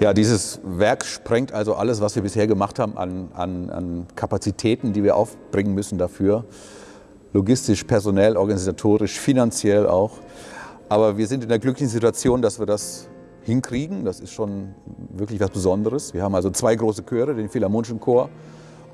Ja, dieses Werk sprengt also alles, was wir bisher gemacht haben an, an, an Kapazitäten, die wir aufbringen müssen dafür. Logistisch, personell, organisatorisch, finanziell auch. Aber wir sind in der glücklichen Situation, dass wir das hinkriegen. Das ist schon wirklich was Besonderes. Wir haben also zwei große Chöre, den Philharmonischen Chor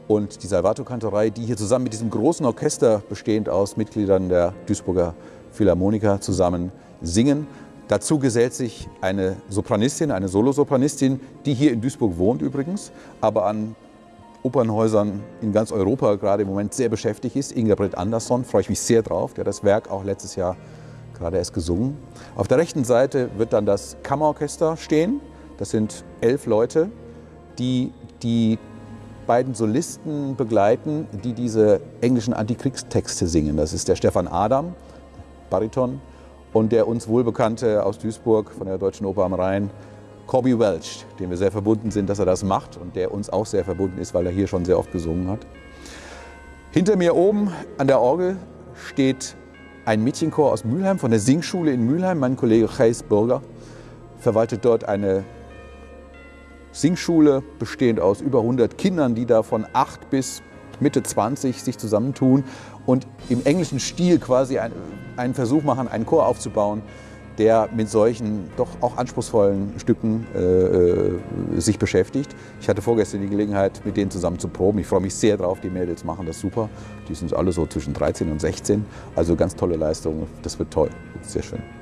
und die Salvato-Kantorei, die hier zusammen mit diesem großen Orchester, bestehend aus Mitgliedern der Duisburger Philharmoniker, zusammen singen. Dazu gesellt sich eine Sopranistin, eine Solosopranistin, die hier in Duisburg wohnt übrigens, aber an Opernhäusern in ganz Europa gerade im Moment sehr beschäftigt ist. Ingeborg Andersson, freue ich mich sehr drauf, der das Werk auch letztes Jahr gerade erst gesungen. Auf der rechten Seite wird dann das Kammerorchester stehen. Das sind elf Leute, die die beiden Solisten begleiten, die diese englischen Antikriegstexte singen. Das ist der Stefan Adam, Bariton, und der uns wohlbekannte aus Duisburg von der Deutschen Oper am Rhein, Corby Welch, dem wir sehr verbunden sind, dass er das macht und der uns auch sehr verbunden ist, weil er hier schon sehr oft gesungen hat. Hinter mir oben an der Orgel steht ein Mädchenchor aus Mülheim, von der Singschule in Mülheim. Mein Kollege Chais Burger verwaltet dort eine Singschule, bestehend aus über 100 Kindern, die da von 8 bis Mitte 20 sich zusammentun und im englischen Stil quasi einen Versuch machen, einen Chor aufzubauen, der mit solchen doch auch anspruchsvollen Stücken äh, äh, sich beschäftigt. Ich hatte vorgestern die Gelegenheit, mit denen zusammen zu proben. Ich freue mich sehr drauf, die Mädels machen das super. Die sind alle so zwischen 13 und 16, also ganz tolle Leistungen. Das wird toll, sehr schön.